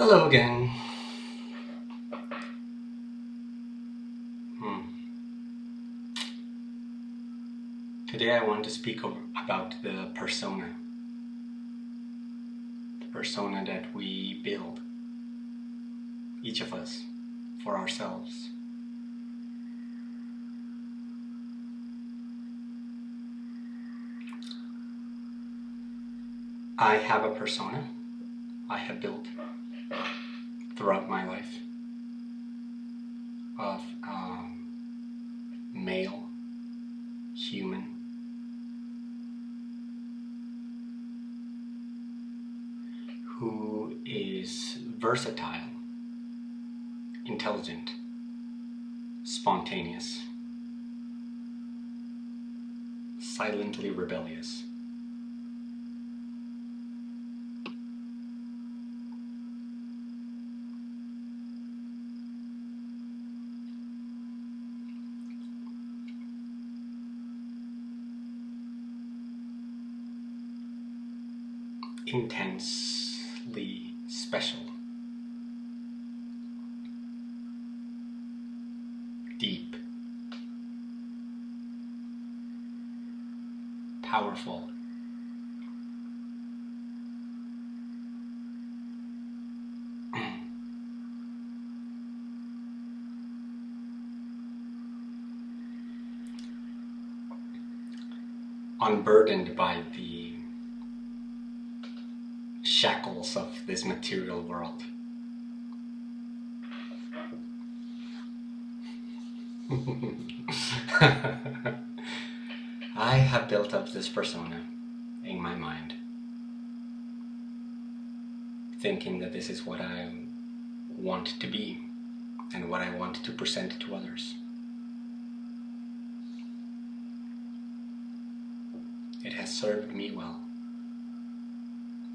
Hello again. Hmm. Today I want to speak about the persona. The persona that we build, each of us, for ourselves. I have a persona I have built throughout my life of um, male, human, who is versatile, intelligent, spontaneous, silently rebellious. Powerful. unburdened by the shackles of this material world. I have built up this persona in my mind, thinking that this is what I want to be and what I want to present to others. It has served me well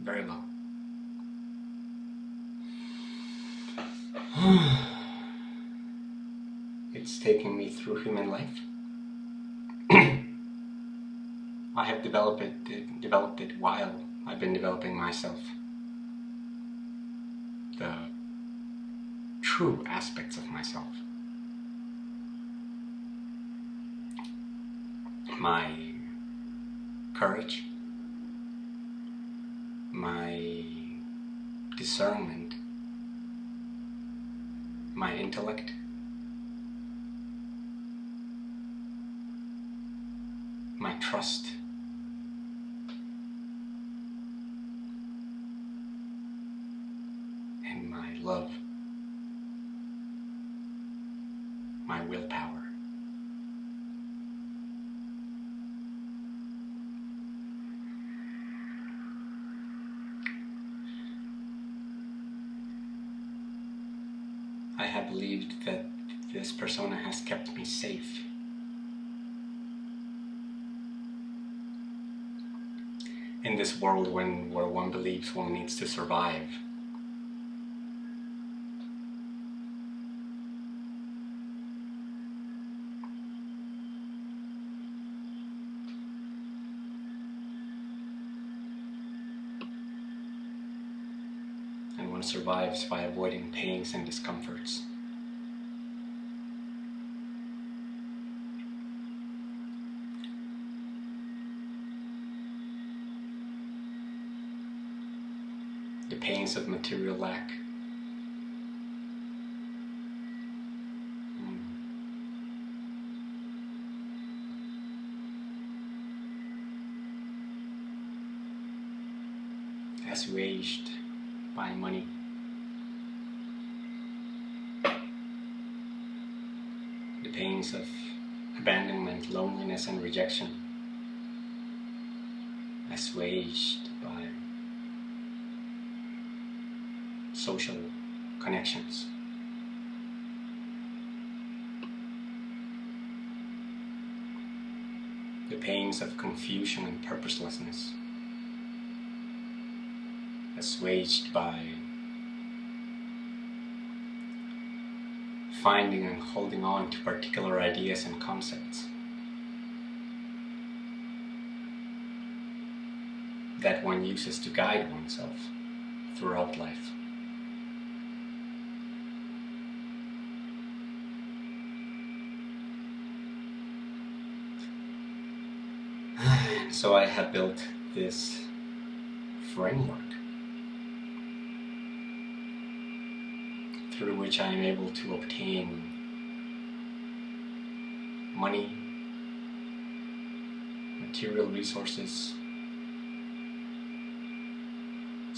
very well. it's taken me through human life. I have developed it, developed it while I've been developing myself. The true aspects of myself. My courage, my discernment, my intellect, my trust, love, my willpower. I have believed that this persona has kept me safe. In this world when where one believes one needs to survive. Survives by avoiding pains and discomforts. The pains of material lack. Rejection. Assuaged by social connections. The pains of confusion and purposelessness. Assuaged by finding and holding on to particular ideas and concepts uses to guide oneself throughout life. so I have built this framework through which I am able to obtain money, material resources,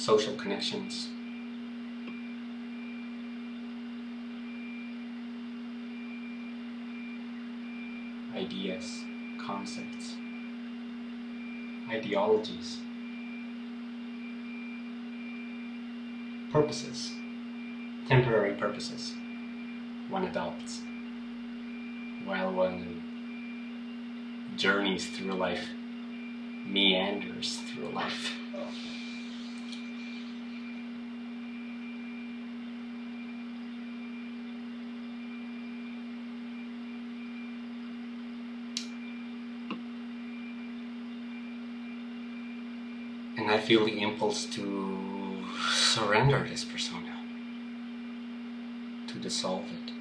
social connections, ideas, concepts, ideologies, purposes, temporary purposes one adopts while one journeys through life, meanders through life. feel the impulse to surrender this persona, to dissolve it,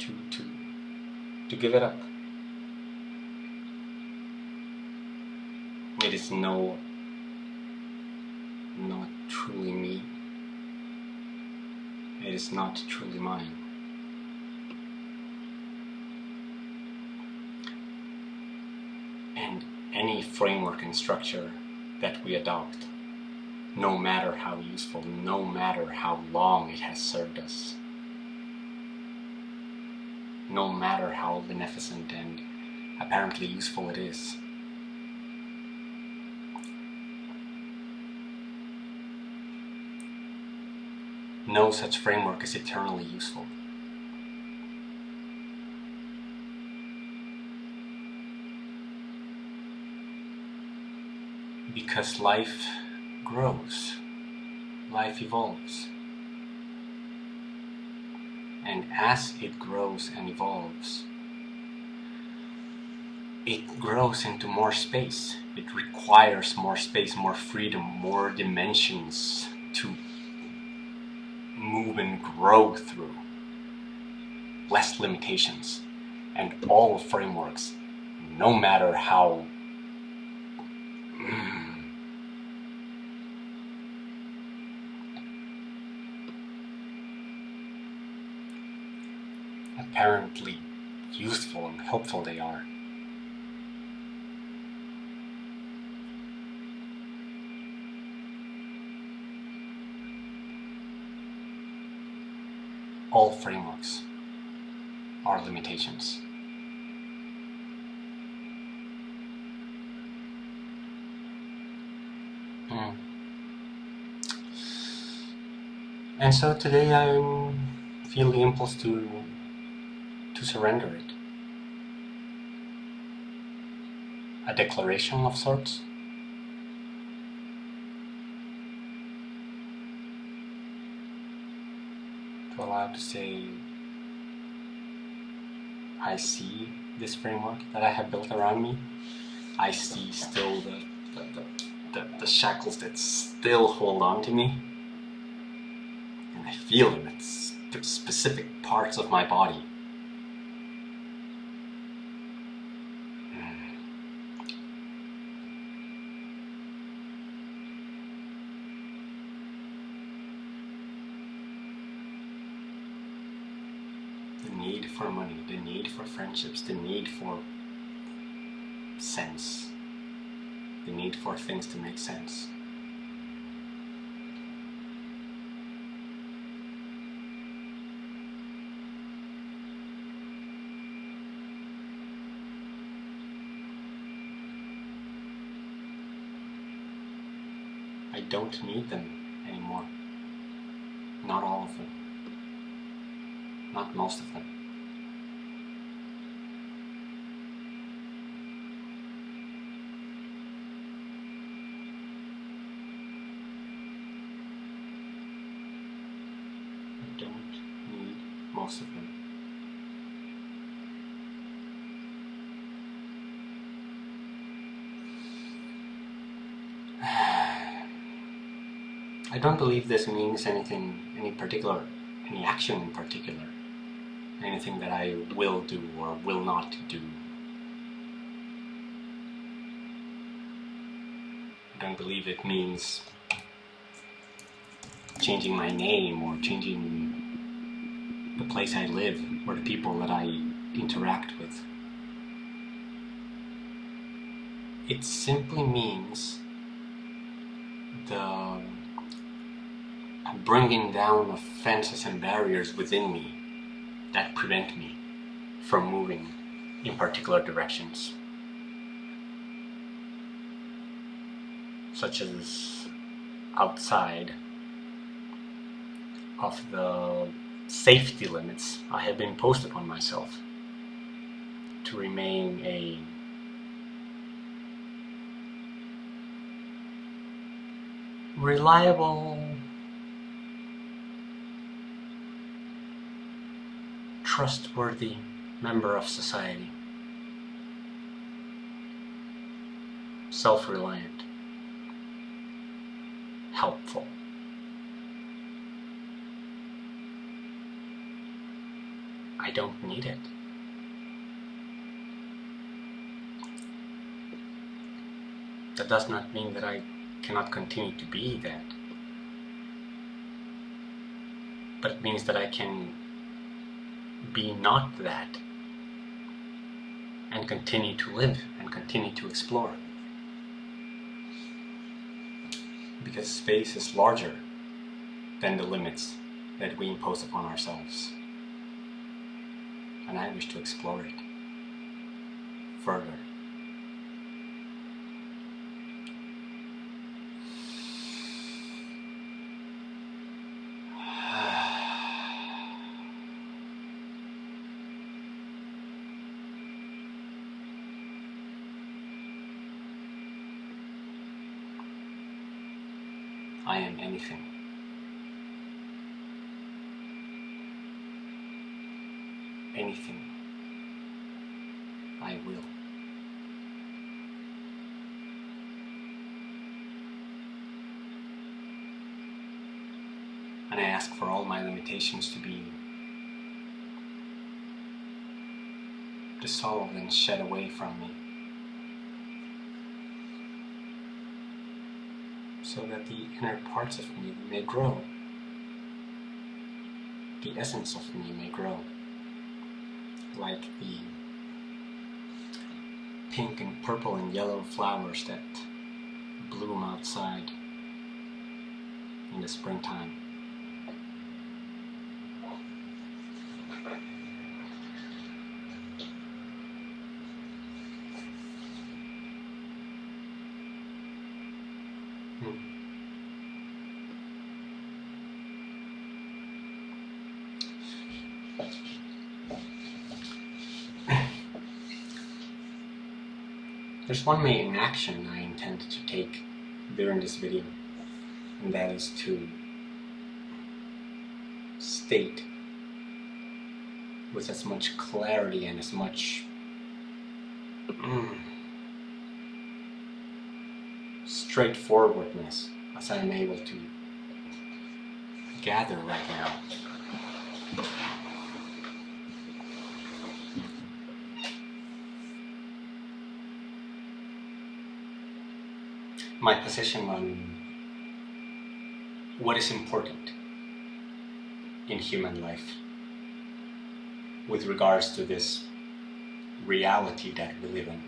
to, to, to give it up. It is no, not truly me. It is not truly mine. And any framework and structure that we adopt, no matter how useful, no matter how long it has served us, no matter how beneficent and apparently useful it is. No such framework is eternally useful. Because life grows, life evolves. And as it grows and evolves, it grows into more space. It requires more space, more freedom, more dimensions to move and grow through. Less limitations. And all frameworks, no matter how apparently useful and helpful they are. All frameworks are limitations. Hmm. And so today I feel the impulse to to surrender it. A declaration of sorts. To allow to say, I see this framework that I have built around me. I see still the, the, the, the, shackles that still hold on to me. And I feel them. It's specific parts of my body. the need for money, the need for friendships, the need for sense, the need for things to make sense. I don't need them anymore. Not all of them. Not most of them. I don't need most of them. I don't believe this means anything, any particular, any action in particular anything that I will do or will not do. I don't believe it means changing my name or changing the place I live or the people that I interact with. It simply means the bringing down of fences and barriers within me that prevent me from moving in particular directions. Such as outside of the safety limits I have been imposed upon myself to remain a reliable trustworthy member of society self-reliant helpful I don't need it. That does not mean that I cannot continue to be that. But it means that I can be not that and continue to live and continue to explore. Because space is larger than the limits that we impose upon ourselves and I wish to explore it further. I am anything. anything, I will. And I ask for to be dissolved and shed away from me. So that the inner parts of me may grow. The essence of me may grow like the pink and purple and yellow flowers that bloom outside in the springtime. There's one main action I intend to take during this video, and that is to state with as much clarity and as much mm, straightforwardness as I am able to gather right now. My position on what is important in human life with regards to this reality that we live in.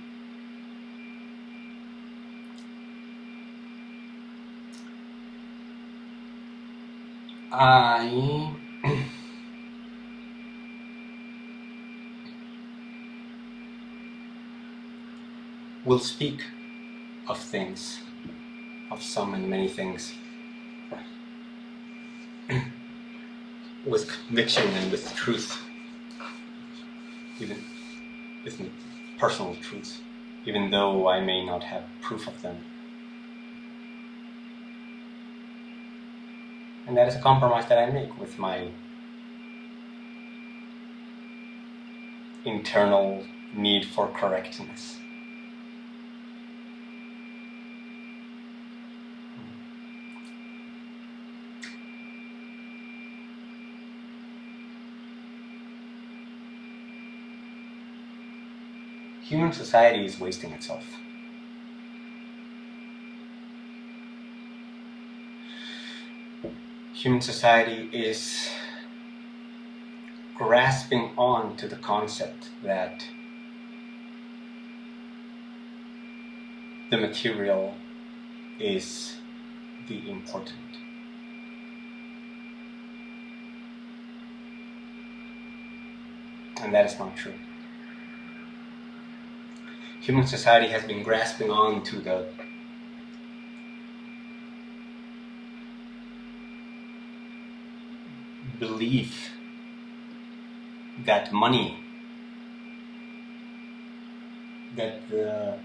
I will speak of things of some and many things with conviction and with truth, even with personal truths, even though I may not have proof of them. And that is a compromise that I make with my internal need for correctness. Human society is wasting itself. Human society is grasping on to the concept that the material is the important. And that is not true. Human society has been grasping on to the belief that money, that the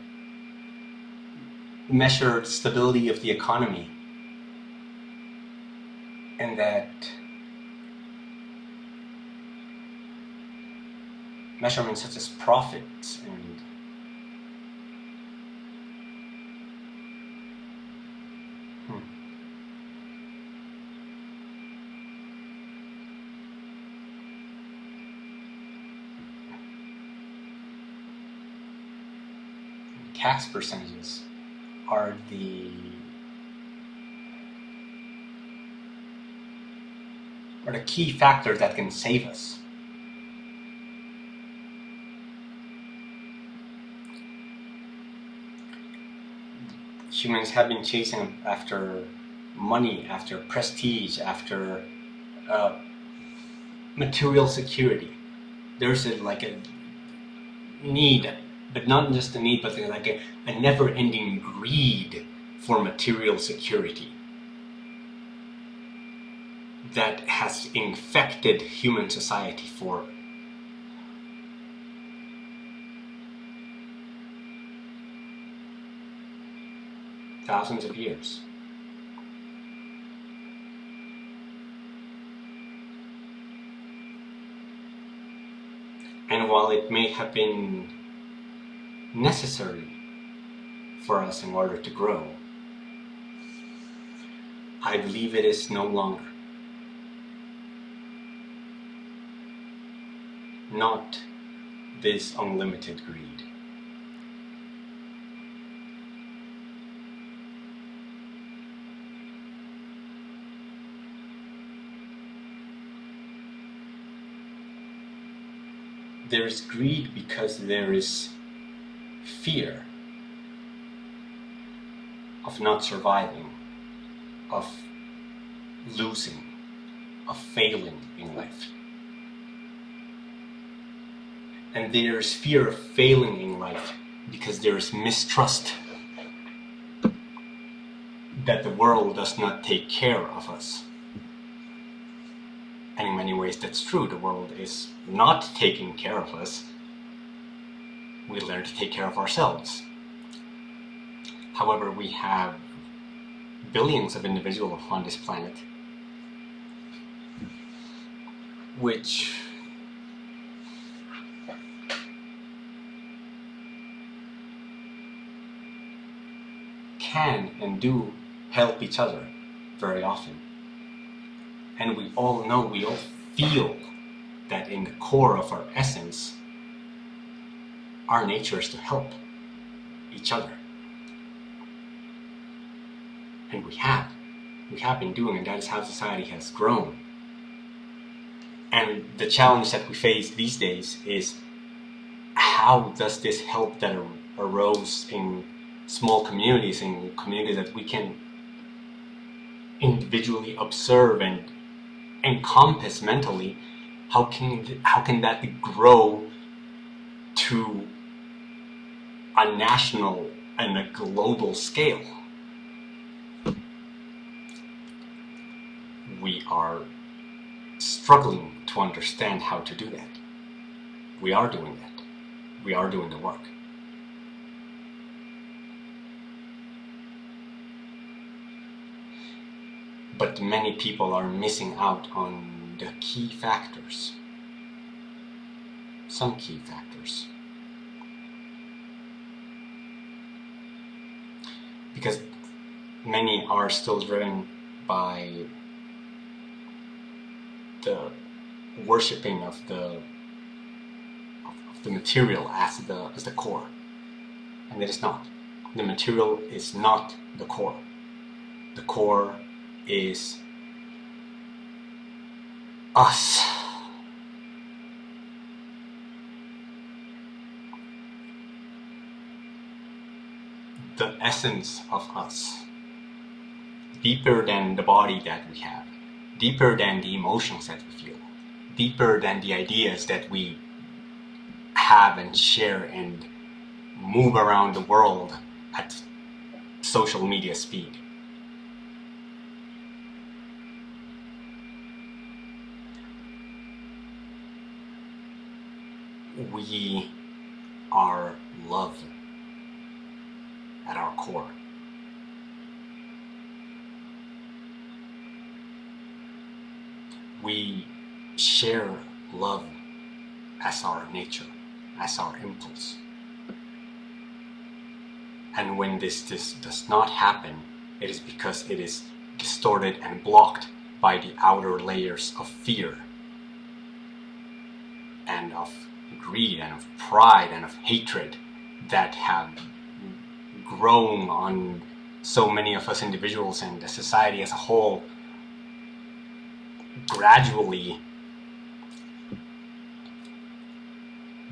measured stability of the economy, and that measurements such as profits and hmm. Percentages are the are the key factors that can save us. Humans have been chasing after money, after prestige, after uh, material security. There's a, like a need but not just a need, but like a, a never-ending greed for material security that has infected human society for thousands of years. And while it may have been necessary for us in order to grow. I believe it is no longer. Not this unlimited greed. There is greed because there is fear of not surviving, of losing, of failing in life. And there's fear of failing in life because there is mistrust that the world does not take care of us. And in many ways that's true, the world is not taking care of us we learn to take care of ourselves. However, we have billions of individuals on this planet which can and do help each other very often. And we all know, we all feel that in the core of our essence, our nature is to help each other. And we have. We have been doing, and that is how society has grown. And the challenge that we face these days is how does this help that arose in small communities, in communities that we can individually observe and encompass mentally, how can, how can that grow to a national and a global scale. We are struggling to understand how to do that. We are doing that. We are doing the work. But many people are missing out on the key factors. Some key factors. Because many are still driven by the worshipping of the of the material as the as the core. And it is not. The material is not the core. The core is us. The essence of us. Deeper than the body that we have. Deeper than the emotions that we feel. Deeper than the ideas that we have and share and move around the world at social media speed. We are love core. We share love as our nature, as our impulse. And when this, this does not happen, it is because it is distorted and blocked by the outer layers of fear and of greed and of pride and of hatred that have grown on so many of us individuals and the society as a whole gradually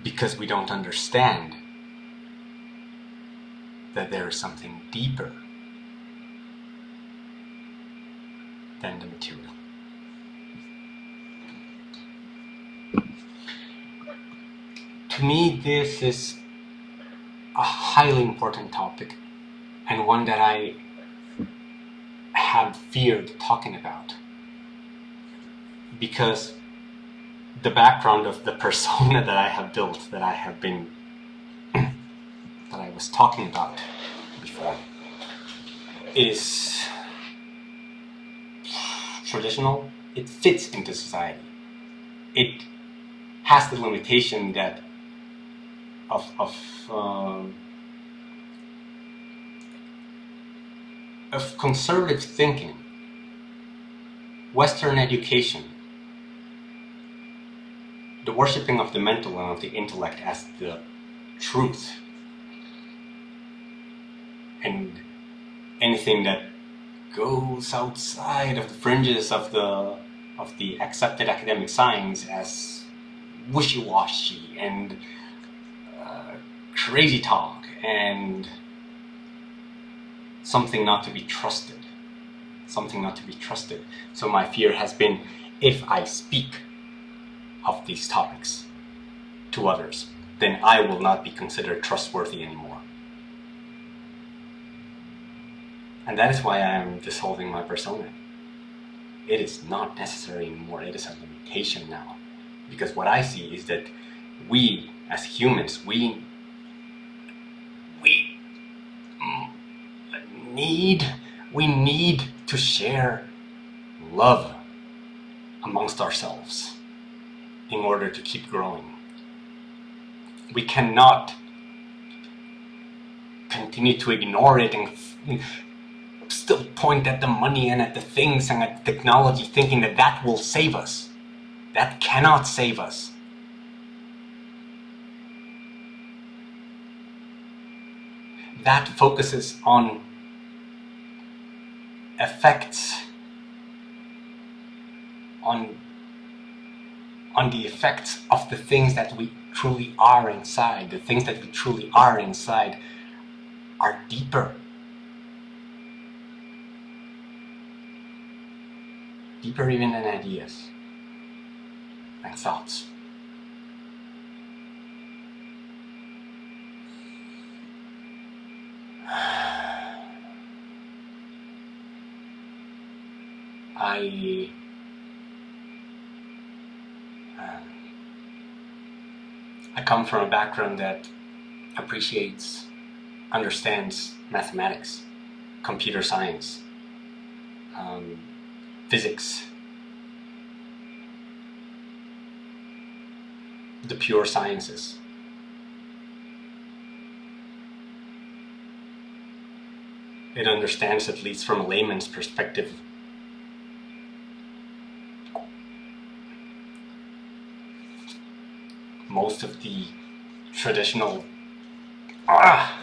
because we don't understand that there is something deeper than the material. To me, this is highly important topic and one that I have feared talking about because the background of the persona that I have built, that I have been, that I was talking about before, is traditional. It fits into society. It has the limitation that of of um, of conservative thinking, Western education, the worshipping of the mental and of the intellect as the truth, and anything that goes outside of the fringes of the of the accepted academic science as wishy-washy and uh, crazy talk and something not to be trusted. Something not to be trusted. So my fear has been if I speak of these topics to others then I will not be considered trustworthy anymore. And that is why I am dissolving my persona. It is not necessary anymore. It is a limitation now. Because what I see is that we as humans we we need we need to share love amongst ourselves in order to keep growing we cannot continue to ignore it and still point at the money and at the things and at technology thinking that that will save us that cannot save us. That focuses on effects, on, on the effects of the things that we truly are inside. The things that we truly are inside are deeper. Deeper even than ideas and thoughts. I I come from a background that appreciates, understands mathematics, computer science, um, physics, the pure sciences. It understands, at least from a layman's perspective, most of the traditional ah,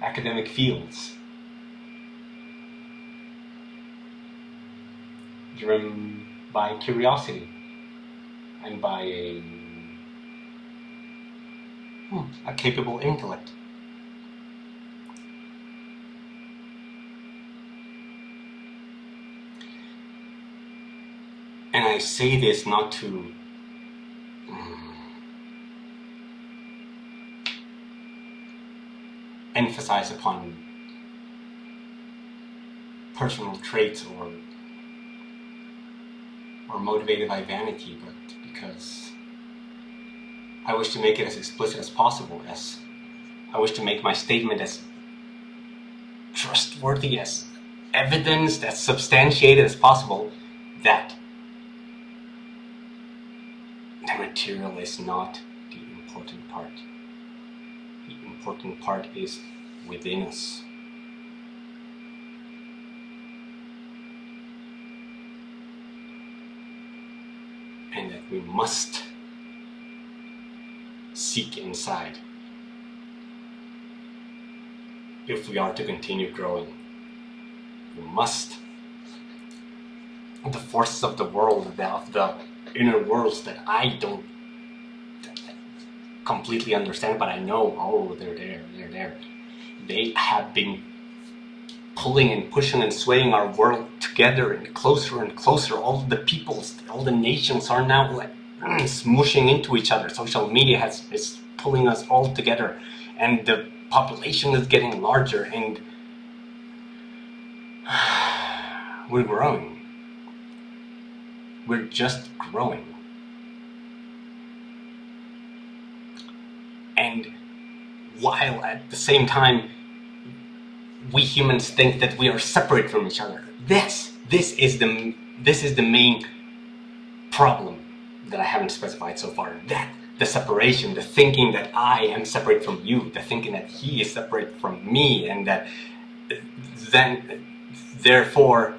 academic fields. driven by curiosity and by a, hmm, a capable intellect. Say this not to um, emphasize upon personal traits or or motivated by vanity, but because I wish to make it as explicit as possible, as I wish to make my statement as trustworthy, as evidence as substantiated as possible, that the material is not the important part. The important part is within us. And that we must seek inside if we are to continue growing. We must. The forces of the world, of the inner worlds that I don't completely understand, but I know, oh, they're there, they're there. They have been pulling and pushing and swaying our world together and closer and closer. All the peoples, all the nations are now like smushing into each other. Social media has is pulling us all together, and the population is getting larger, and we're growing we're just growing. And while at the same time we humans think that we are separate from each other, this this is the this is the main problem that I haven't specified so far. That the separation, the thinking that I am separate from you, the thinking that he is separate from me, and that then therefore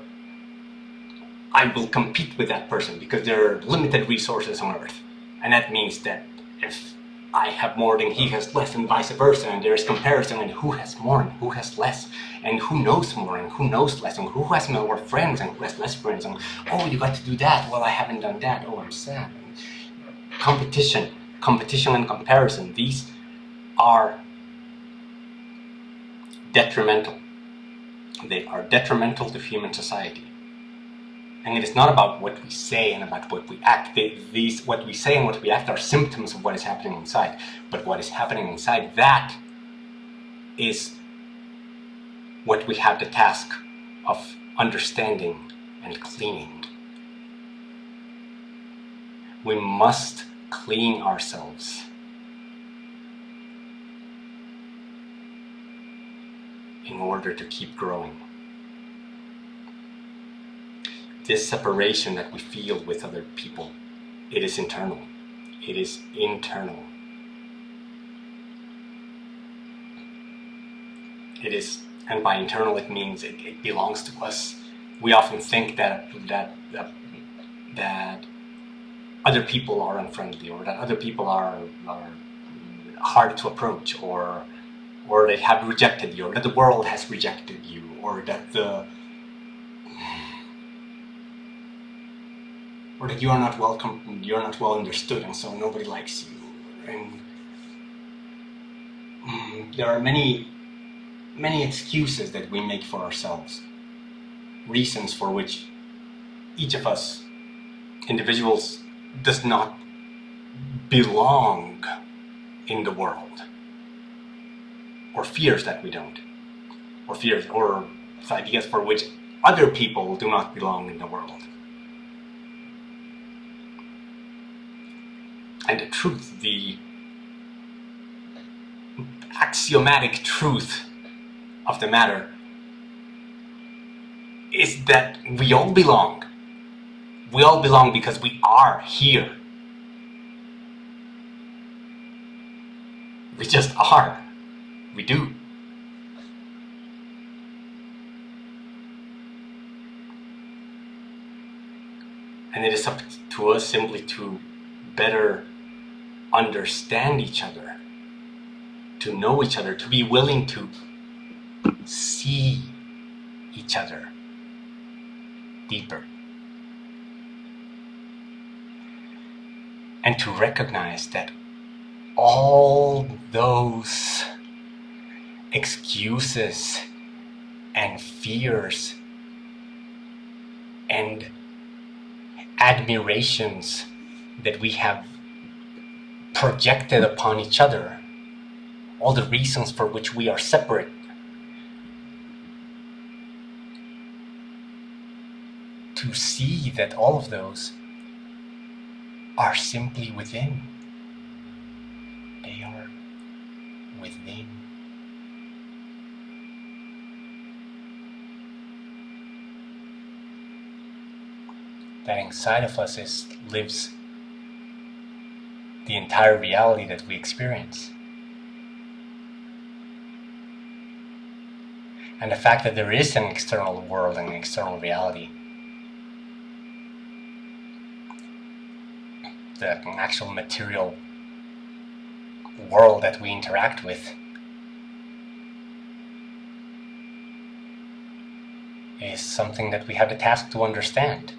I will compete with that person because there are limited resources on earth. And that means that if I have more than he has less and vice versa and there's comparison and who has more and who has less and who knows more and who knows less and who has more friends and who has less friends and oh you got to do that. Well I haven't done that. Oh I'm sad. Competition competition and comparison these are detrimental. They are detrimental to human society and it is not about what we say and about what we act. These, what we say and what we act are symptoms of what is happening inside. But what is happening inside, that is what we have the task of understanding and cleaning. We must clean ourselves. in order to keep growing this separation that we feel with other people, it is internal. It is internal. It is, and by internal it means it, it belongs to us. We often think that, that, that, that other people are unfriendly or that other people are, are hard to approach or or they have rejected you or that the world has rejected you or that the or that you are not welcome, you are not well understood, and so nobody likes you. And mm, there are many, many excuses that we make for ourselves, reasons for which each of us, individuals, does not belong in the world, or fears that we don't, or fears, or ideas for which other people do not belong in the world. And the truth, the axiomatic truth of the matter is that we all belong. We all belong because we are here. We just are. We do. And it is up to us simply to better understand each other, to know each other, to be willing to see each other deeper. And to recognize that all those excuses and fears and admirations that we have projected upon each other, all the reasons for which we are separate. To see that all of those are simply within. They are within. That inside of us is lives the entire reality that we experience. And the fact that there is an external world and an external reality the actual material world that we interact with is something that we have the task to understand.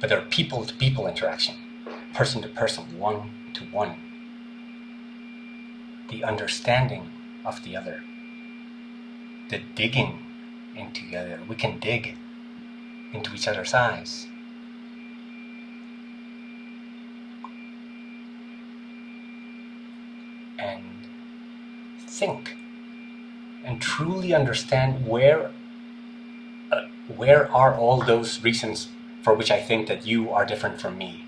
But there are people to people interaction, person to person, one to one. The understanding of the other, the digging into the other. We can dig into each other's eyes. and think and truly understand where uh, where are all those reasons for which I think that you are different from me?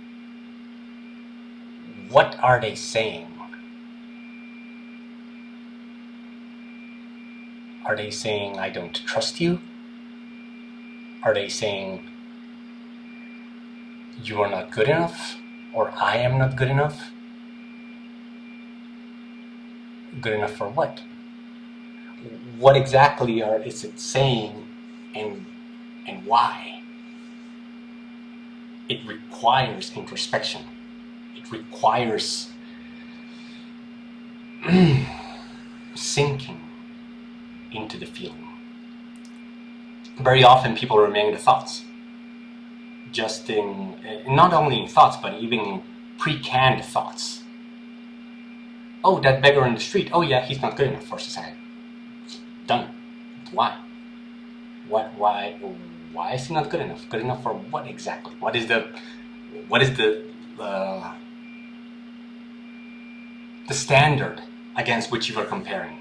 What are they saying? Are they saying I don't trust you? Are they saying you are not good enough or I am not good enough? good enough for what? What exactly are is it saying and and why? It requires introspection. It requires sinking into the feeling. Very often people remain in the thoughts. Just in, eh, not only in thoughts, but even in pre-canned thoughts oh, that beggar in the street, oh yeah, he's not good enough for society. Done. Why? What? Why? Why is he not good enough? Good enough for what exactly? What is the? What is the? Uh, the standard against which you are comparing?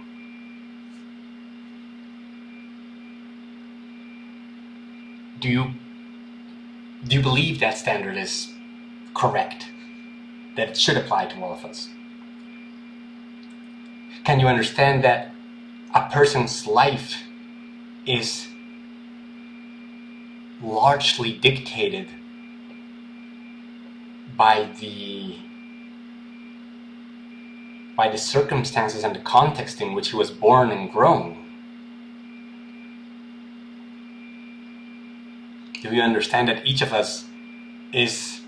Do you do you believe that standard is correct? That it should apply to all of us? Can you understand that a person's life is largely dictated by the by the circumstances and the context in which he was born and grown. Do you understand that each of us is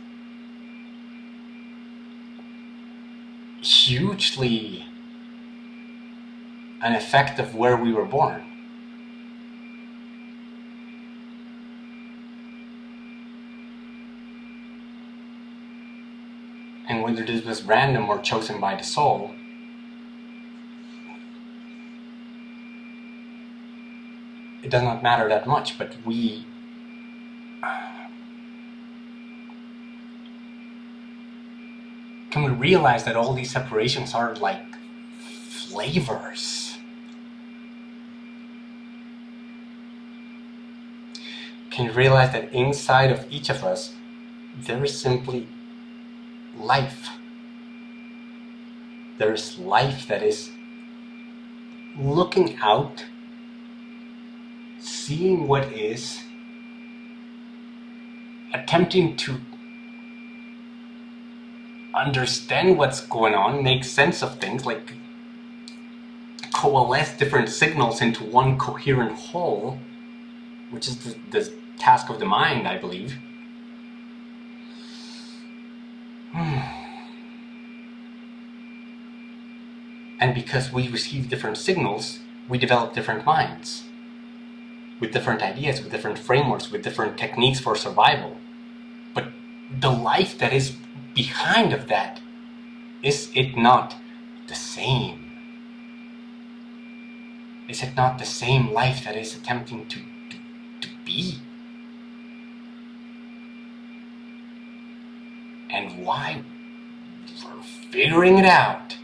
hugely an effect of where we were born. And whether this was random or chosen by the soul, it does not matter that much, but we can we realize that all these separations are like flavors? Can you realize that inside of each of us, there is simply life. There is life that is looking out, seeing what is, attempting to understand what's going on, make sense of things, like coalesce different signals into one coherent whole, which is the, the task of the mind, I believe. And because we receive different signals, we develop different minds with different ideas, with different frameworks, with different techniques for survival. But the life that is behind of that, is it not the same? Is it not the same life that is attempting to, to, to be? And why? We're figuring it out.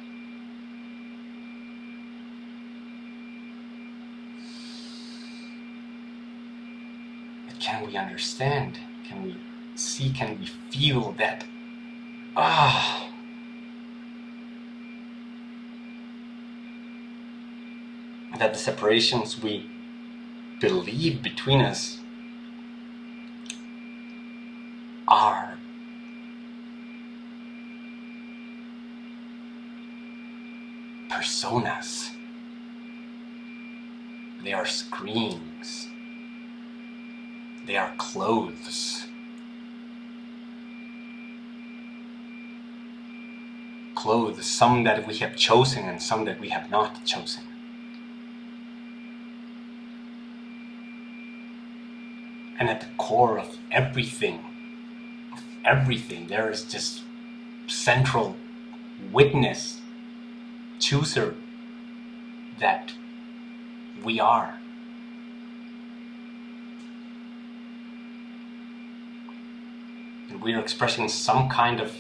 But can we understand? Can we see? Can we feel that? Ah. that the separations we believe between us are personas. They are screens. They are clothes. Clothes, some that we have chosen and some that we have not chosen. And at the core of everything, of everything, there is this central witness, chooser that we are. We are expressing some kind of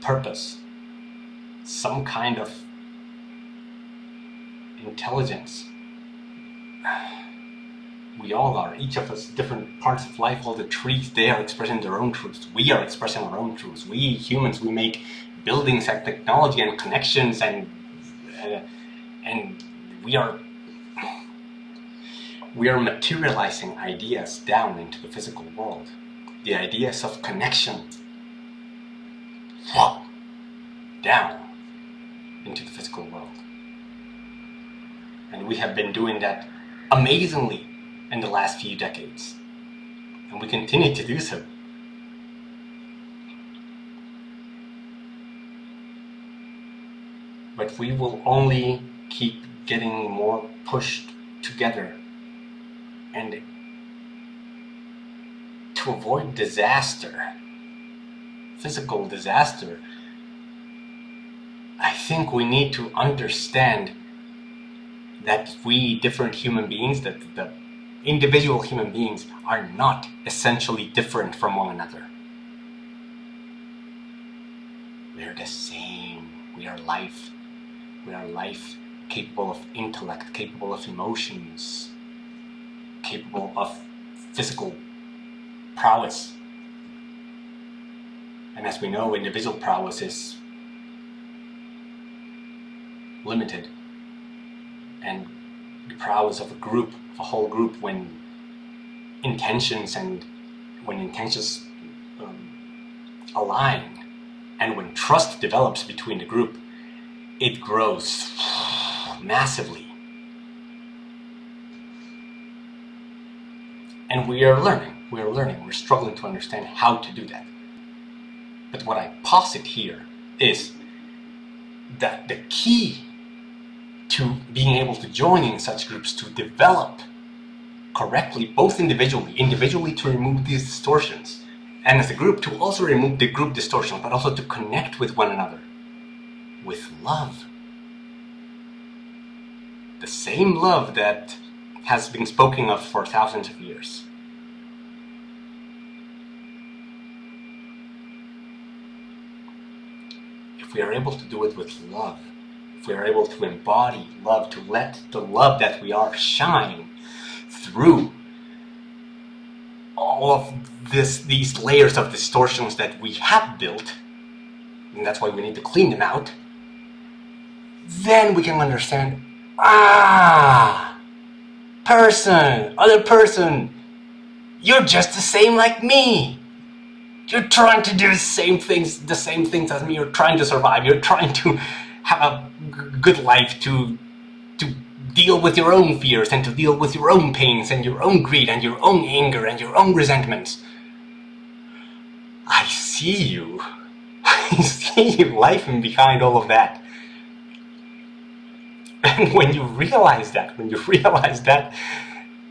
purpose, some kind of intelligence we all are, each of us, different parts of life, all the trees, they are expressing their own truths. We are expressing our own truths. We humans, we make buildings and technology and connections and uh, and we are we are materializing ideas down into the physical world. The ideas of connection down into the physical world. And we have been doing that amazingly in the last few decades. And we continue to do so. But we will only keep getting more pushed together and to avoid disaster, physical disaster, I think we need to understand that we different human beings, that the individual human beings are not essentially different from one another. We are the same. We are life. We are life capable of intellect, capable of emotions, capable of physical prowess. And as we know, individual prowess is limited. And the prowess of a group of a whole group when intentions and when intentions um, align and when trust develops between the group, it grows massively. And we are learning, we are learning, we're struggling to understand how to do that. But what I posit here is that the key to being able to join in such groups to develop correctly, both individually, individually to remove these distortions, and as a group to also remove the group distortion, but also to connect with one another with love. The same love that has been spoken of for thousands of years. If we are able to do it with love, if we are able to embody love, to let the love that we are shine through all of this, these layers of distortions that we have built, and that's why we need to clean them out, then we can understand, ah, person, other person, you're just the same like me. You're trying to do the same things, the same things as me. You're trying to survive. You're trying to have a good life to to deal with your own fears and to deal with your own pains and your own greed and your own anger and your own resentments. I see you. I see you life behind all of that. And when you realize that, when you realize that,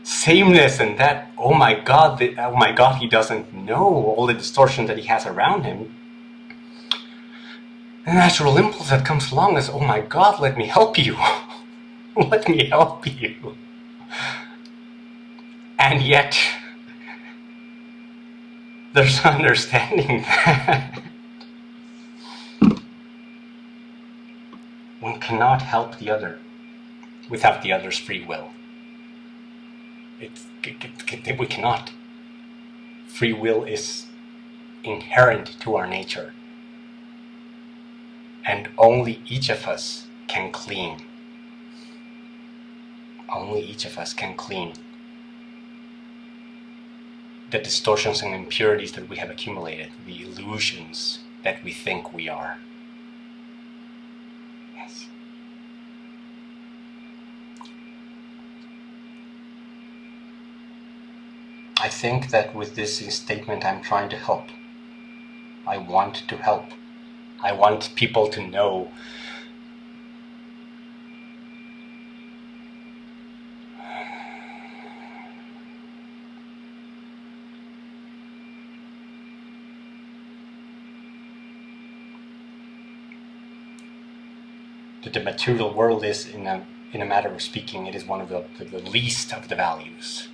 sameness and that oh my god the, oh my god he doesn't know all the distortion that he has around him. The natural impulse that comes along is oh my god let me help you. Let me help you. And yet there's understanding that one cannot help the other without the other's free will. We cannot. Free will is inherent to our nature. And only each of us can clean. Only each of us can clean the distortions and impurities that we have accumulated, the illusions that we think we are. Yes. I think that with this statement I'm trying to help. I want to help. I want people to know that the material world is, in a, in a matter of speaking, it is one of the, the, the least of the values.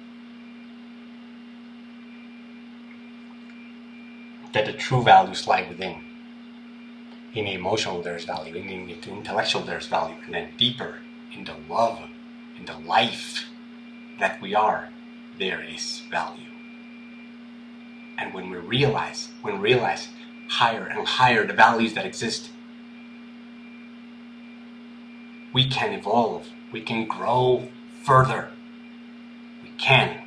That the true values lie within. In the emotional there's value, in the intellectual there's value, and then deeper, in the love, in the life that we are, there is value. And when we realize, when we realize higher and higher the values that exist, we can evolve, we can grow further. We can.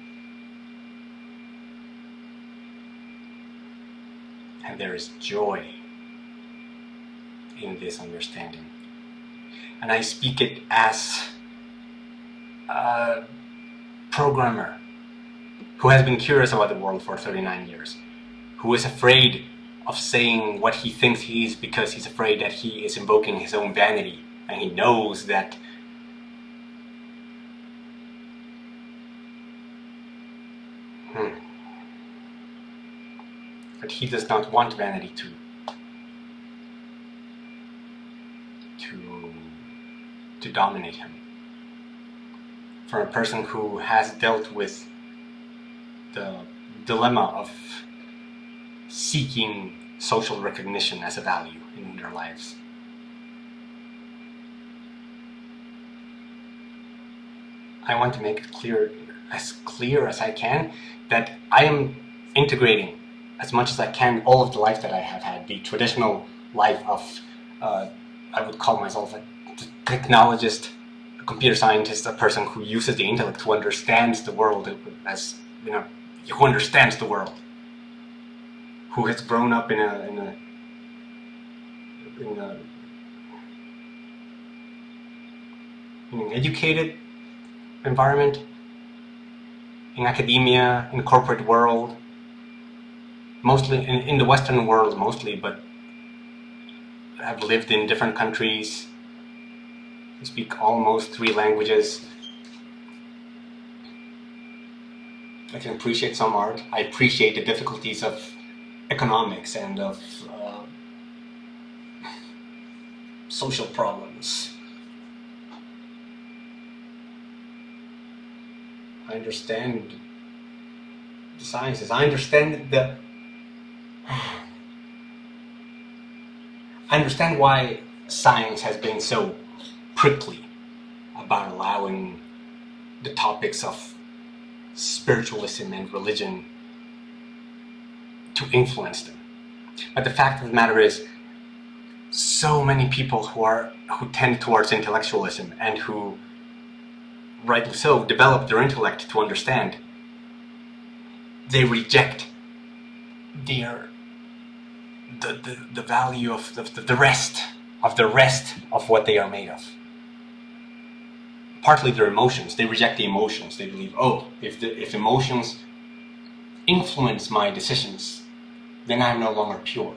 And there is joy in this understanding. And I speak it as a programmer who has been curious about the world for 39 years, who is afraid of saying what he thinks he is because he's afraid that he is invoking his own vanity and he knows that hmm, that he does not want vanity to to to dominate him. For a person who has dealt with the dilemma of seeking social recognition as a value in their lives. I want to make it clear, as clear as I can, that I am integrating as much as I can all of the life that I have had, the traditional life of, uh, I would call myself a technologist, a computer scientist, a person who uses the intellect, who understands the world as, you know, who understands the world, who has grown up in a, in a, in a in an educated environment, in academia, in the corporate world, mostly in, in the Western world mostly, but I've lived in different countries, I speak almost three languages. I can appreciate some art. I appreciate the difficulties of economics and of uh, social problems. I understand the sciences. I understand the. I understand why science has been so prickly about allowing the topics of spiritualism and religion to influence them. But the fact of the matter is, so many people who are who tend towards intellectualism and who rightly so, develop their intellect to understand, they reject their the, the, the value of the, the rest of the rest of what they are made of. Partly their emotions. They reject the emotions. They believe, oh, if the if emotions influence my decisions, then I'm no longer pure.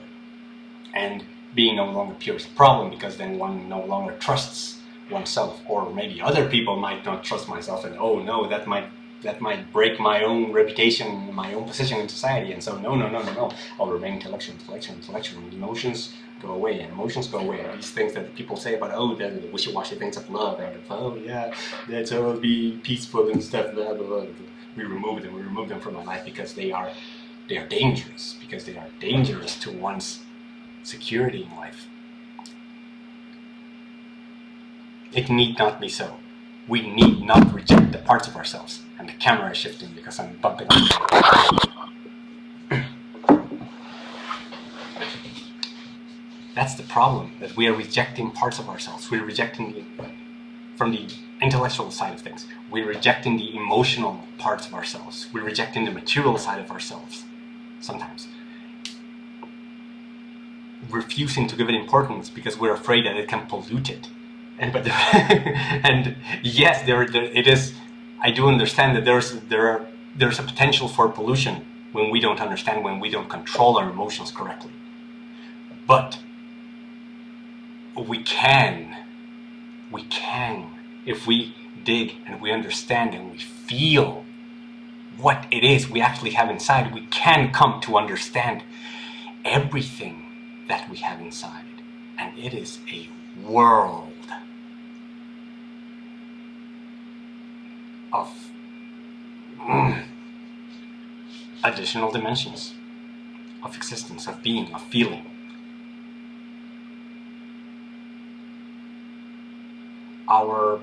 And being no longer pure is a problem because then one no longer trusts oneself or maybe other people might not trust myself and oh no that might that might break my own reputation, my own position in society. And so, no, no, no, no, no. I'll remain intellectual, intellectual, intellectual. Emotions go away, and emotions go away. These things that people say about, oh, the, wishy-washy things of love, and oh, yeah, let's all oh, be peaceful and stuff, blah, blah, blah. We remove them, we remove them from my life because they are, they are dangerous, because they are dangerous to one's security in life. It need not be so. We need not reject the parts of ourselves. The camera is shifting because I'm bumping That's the problem, that we are rejecting parts of ourselves. We're rejecting the, from the intellectual side of things. We're rejecting the emotional parts of ourselves. We're rejecting the material side of ourselves, sometimes. Refusing to give it importance because we're afraid that it can pollute it and but and yes, there, there it is. I do understand that there's there are there's a potential for pollution when we don't understand when we don't control our emotions correctly. But we can, we can if we dig and we understand and we feel what it is we actually have inside, we can come to understand everything that we have inside. And it is a world of mm, additional dimensions of existence, of being, of feeling. Our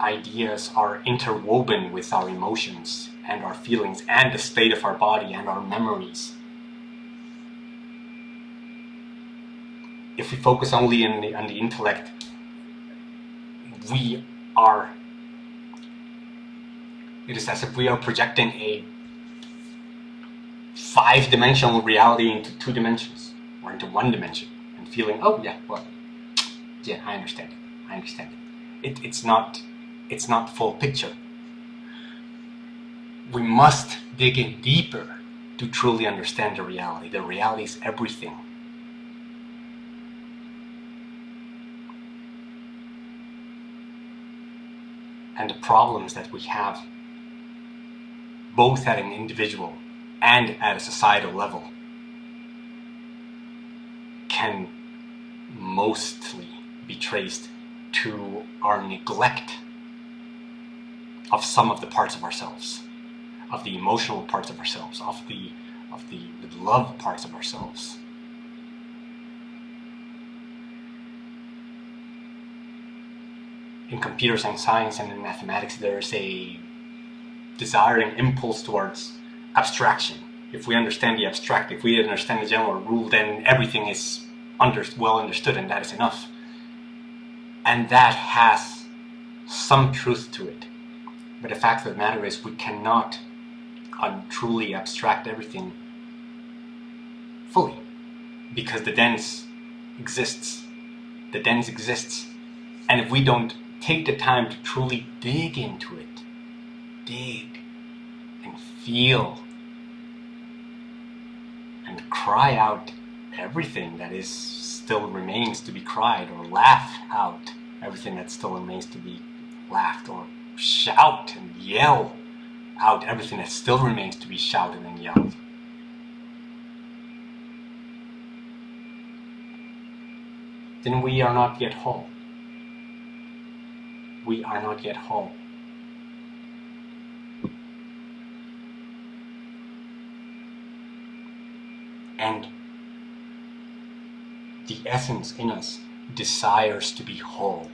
ideas are interwoven with our emotions and our feelings and the state of our body and our memories. If we focus only on the, on the intellect, we are it is as if we are projecting a five-dimensional reality into two dimensions or into one dimension and feeling, oh yeah, well, yeah, I understand it. I understand it. it it's not, it's not full picture. We must dig in deeper to truly understand the reality. The reality is everything. And the problems that we have both at an individual and at a societal level, can mostly be traced to our neglect of some of the parts of ourselves, of the emotional parts of ourselves, of the of the, love parts of ourselves. In computer science and in mathematics, there's a desiring impulse towards abstraction. If we understand the abstract, if we understand the general rule, then everything is under, well understood and that is enough. And that has some truth to it. But the fact of the matter is we cannot truly abstract everything fully because the dense exists. The dense exists. And if we don't take the time to truly dig into it, dig and feel and cry out everything that is still remains to be cried or laugh out everything that still remains to be laughed or shout and yell out everything that still remains to be shouted and yelled. Then we are not yet whole. We are not yet whole. And the essence in us desires to be whole.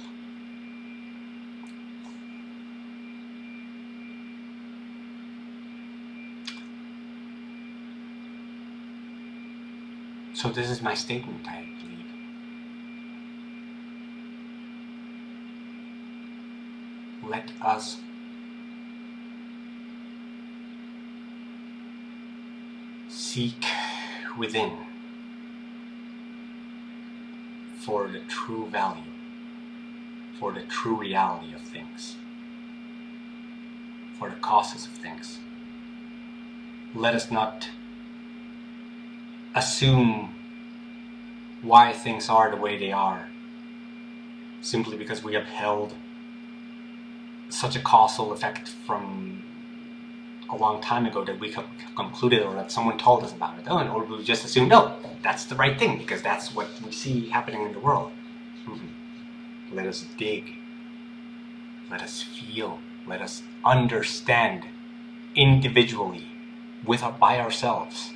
So this is my statement, I believe. Let us seek within for the true value, for the true reality of things, for the causes of things. Let us not assume why things are the way they are simply because we have held such a causal effect from a long time ago that we concluded or that someone told us about it, oh, or we just assumed, no, that's the right thing because that's what we see happening in the world. Mm-hmm. Let us dig. Let us feel. Let us understand individually, with by ourselves,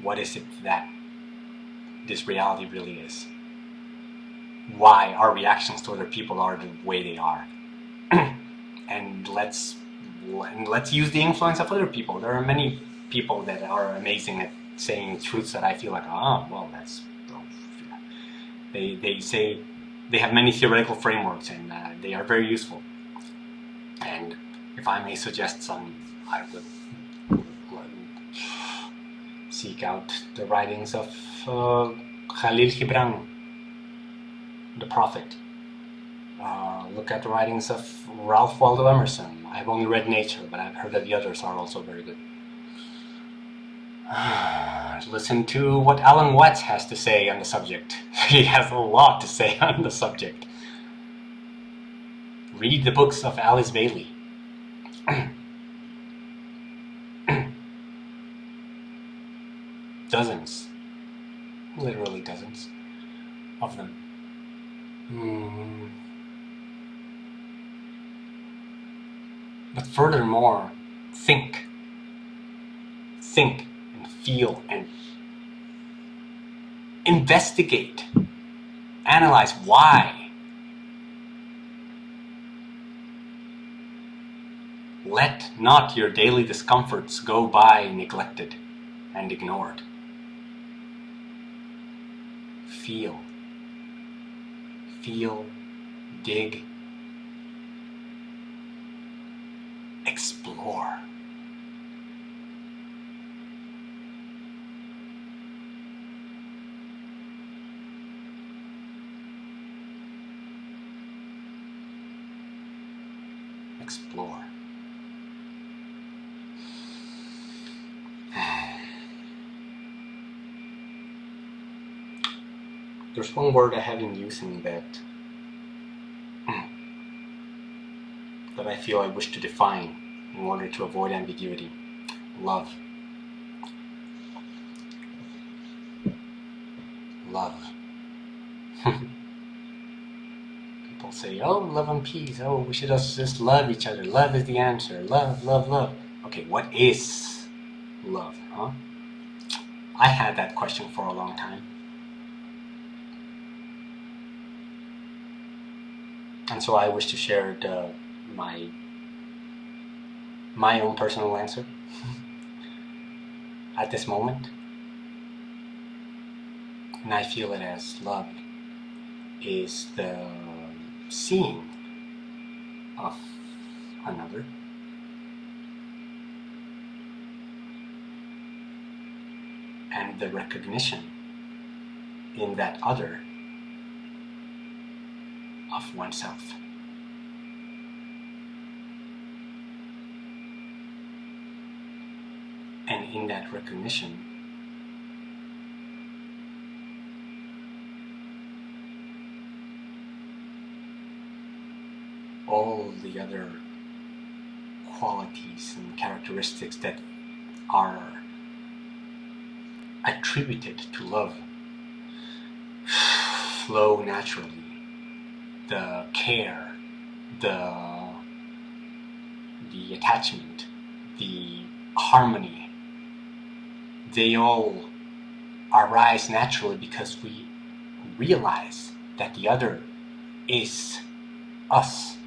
what is it that this reality really is. Why our reactions to other people are the way they are. and let's and let's use the influence of other people. There are many people that are amazing at saying truths that I feel like, oh, well, that's they they say they have many theoretical frameworks and uh, they are very useful. And if I may suggest some, I would seek out the writings of uh, Khalil Gibran, the prophet. Uh, look at the writings of Ralph Waldo Emerson. I've only read Nature, but I've heard that the others are also very good. Listen to what Alan Watts has to say on the subject. he has a lot to say on the subject. Read the books of Alice Bailey. dozens, literally dozens of them. Mm. But furthermore, think. Think and feel and investigate. Analyze why. Let not your daily discomforts go by neglected and ignored. Feel. Feel, dig, explore. Explore. One word I have been using that hmm, that I feel I wish to define in order to avoid ambiguity. Love. Love. People say, oh, love and peace. Oh, we should just love each other. Love is the answer. Love, love, love. Okay, what is love, huh? I had that question for a long time. So I wish to share the my my own personal answer at this moment. And I feel it as love is the seeing of another. And the recognition in that other of oneself. And in that recognition, all the other qualities and characteristics that are attributed to love flow naturally. The care, the, the attachment, the harmony, they all arise naturally because we realize that the other is us.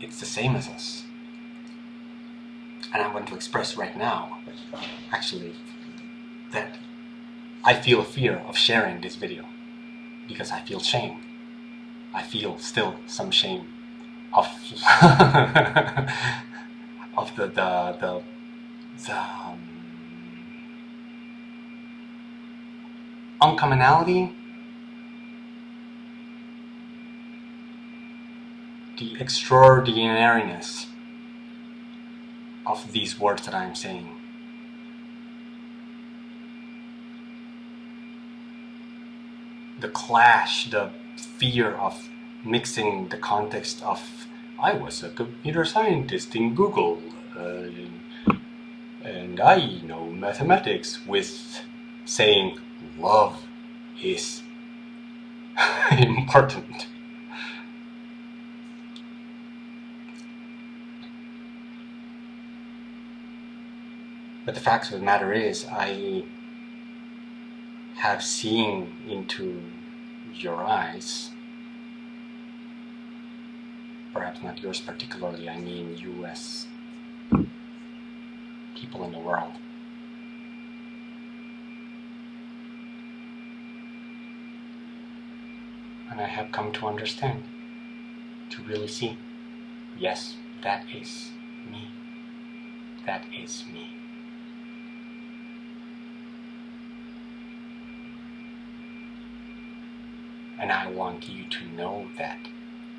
It's the same as us. And I want to express right now, actually, that I feel fear of sharing this video because I feel shame. I feel still some shame of of the the the, the um, uncommonality, the extraordinariness of these words that I'm saying. The clash, the fear of mixing the context of I was a computer scientist in Google uh, and I know mathematics with saying love is important. But the fact of the matter is, I have seen into your eyes, perhaps not yours particularly, I mean US people in the world. And I have come to understand, to really see, yes, that is me. That is me. And I want you to know that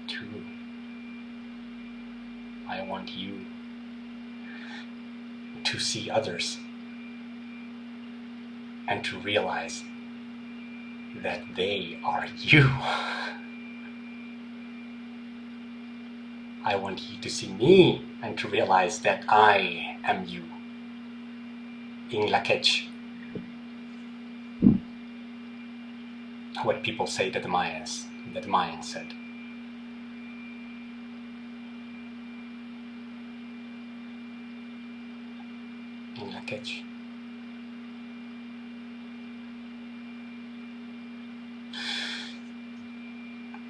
too. I want you to see others and to realize that they are you. I want you to see me and to realize that I am you. In Lak'ech, what people say that the Mayans, that the Mayans said. Lak'ech.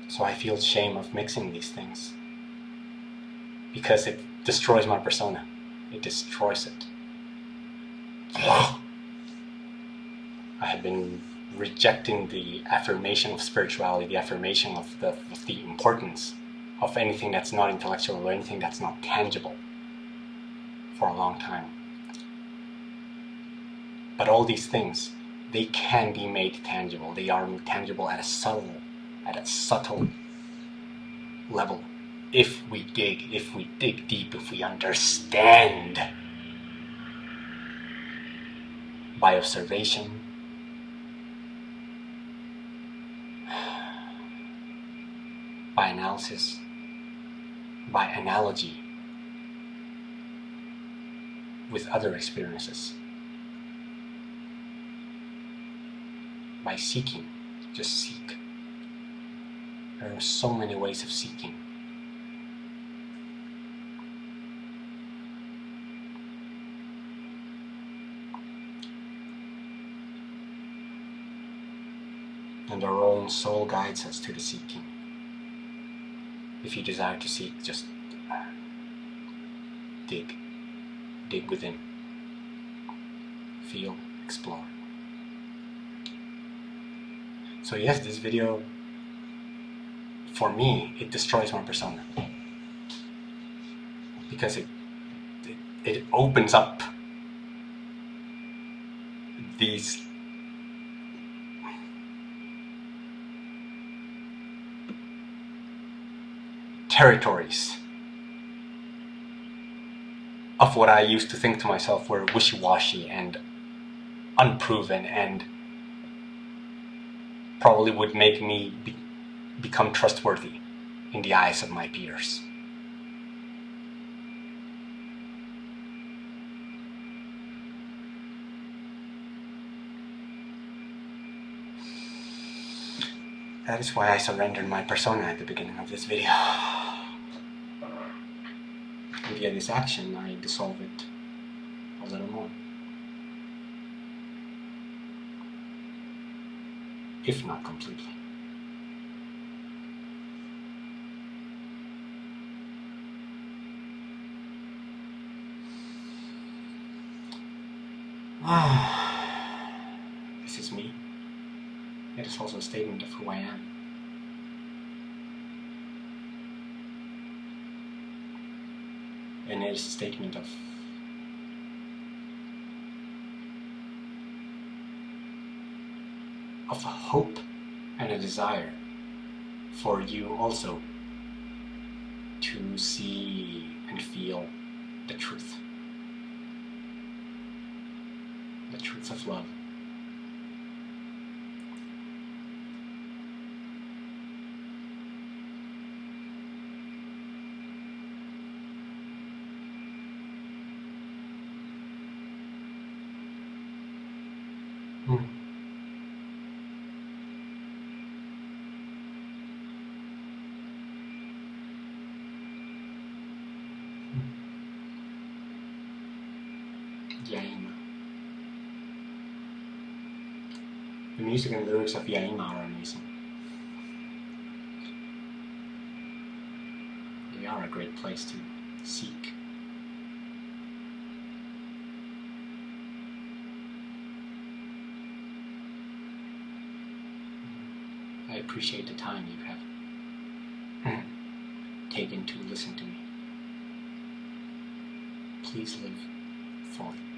So I feel shame of mixing these things because it destroys my persona. It destroys it. I have been rejecting the affirmation of spirituality, the affirmation of the, of the importance of anything that's not intellectual or anything that's not tangible for a long time. But all these things, they can be made tangible. They are tangible at a subtle, at a subtle level. If we dig, if we dig deep, if we understand by observation, by analysis, by analogy with other experiences, by seeking, just seek. There are so many ways of seeking. And our own soul guides us to the seeking. If you desire to seek, just uh, dig. Dig within. Feel, explore. So yes, this video, for me, it destroys my persona. Because it, it, it opens up these territories of what I used to think to myself were wishy-washy and unproven and probably would make me be become trustworthy in the eyes of my peers. That is why I surrendered my persona at the beginning of this video. And via this action, I dissolve it a little more. If not completely. Ah, this is me. It is also a statement of who I am. And a statement of of a hope and a desire for you also to see and feel the truth. The truth of love. Mm. Yaima. The music and lyrics of Yaima are amazing. They are a great place to seek. I appreciate the time you have taken to listen to me. Please live fully.